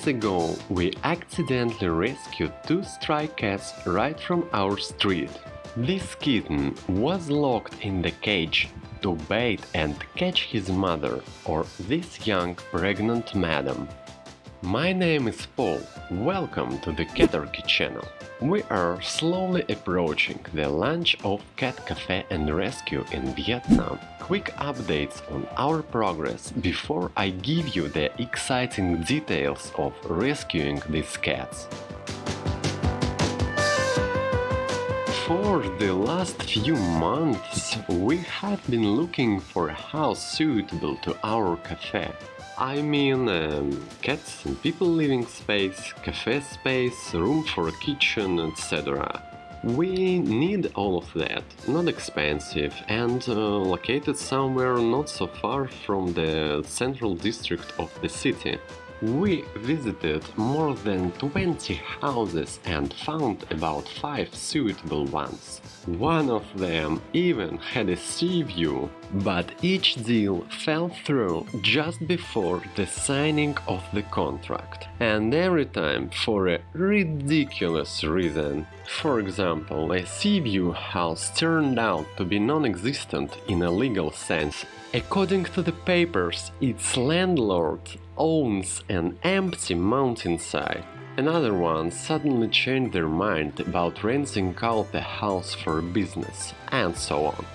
days ago we accidentally rescued two stray cats right from our street. This kitten was locked in the cage to bait and catch his mother or this young pregnant madam. My name is Paul, welcome to the Catarchy channel. We are slowly approaching the launch of Cat Cafe and Rescue in Vietnam. Quick updates on our progress before I give you the exciting details of rescuing these cats. For the last few months we have been looking for a house suitable to our cafe. I mean um, cats and people living space, cafe space, room for a kitchen, etc. We need all of that, not expensive and uh, located somewhere not so far from the central district of the city. We visited more than 20 houses and found about 5 suitable ones. One of them even had a sea view, but each deal fell through just before the signing of the contract. And every time for a ridiculous reason. For example, a sea view house turned out to be non-existent in a legal sense According to the papers, its landlord owns an empty mountainside. Another one suddenly changed their mind about renting out the house for business, and so on.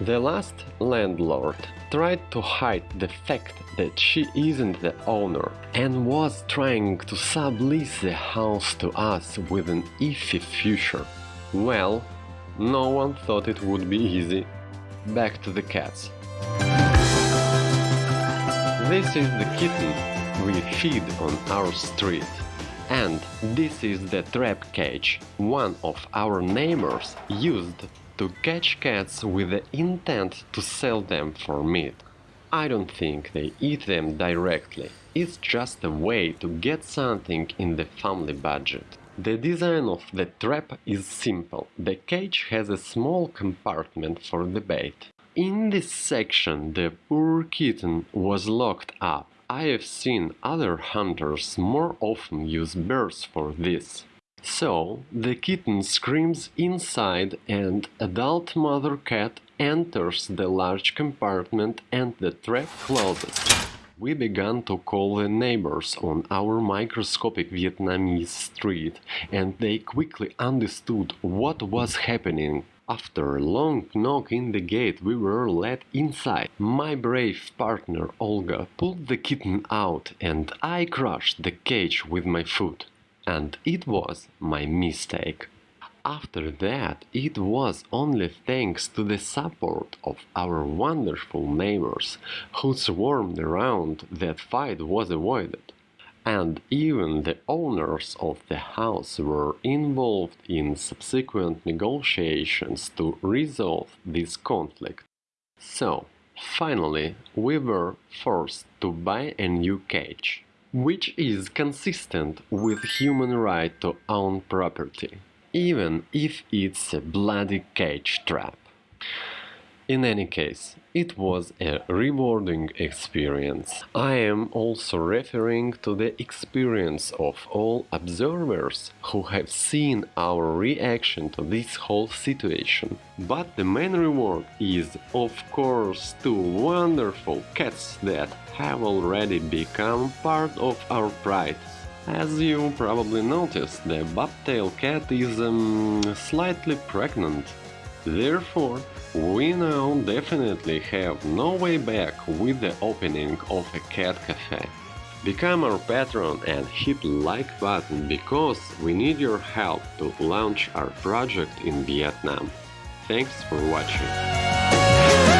The last landlord tried to hide the fact that she isn't the owner and was trying to sublease the house to us with an iffy future. Well, no one thought it would be easy. Back to the cats. This is the kitten we feed on our street. And this is the trap cage one of our neighbors used to catch cats with the intent to sell them for meat. I don't think they eat them directly, it's just a way to get something in the family budget. The design of the trap is simple. The cage has a small compartment for the bait. In this section the poor kitten was locked up. I have seen other hunters more often use birds for this. So, the kitten screams inside and adult mother cat enters the large compartment and the trap closes. We began to call the neighbors on our microscopic Vietnamese street and they quickly understood what was happening. After a long knock in the gate we were let inside. My brave partner Olga pulled the kitten out and I crushed the cage with my foot. And it was my mistake. After that, it was only thanks to the support of our wonderful neighbors who swarmed around that fight was avoided and even the owners of the house were involved in subsequent negotiations to resolve this conflict. So, finally, we were forced to buy a new cage, which is consistent with human right to own property, even if it's a bloody cage trap. In any case, it was a rewarding experience. I am also referring to the experience of all observers who have seen our reaction to this whole situation. But the main reward is, of course, two wonderful cats that have already become part of our pride. As you probably noticed, the bobtail cat is um, slightly pregnant. Therefore, we now definitely have no way back with the opening of a cat cafe. Become our patron and hit like button because we need your help to launch our project in Vietnam. Thanks for watching.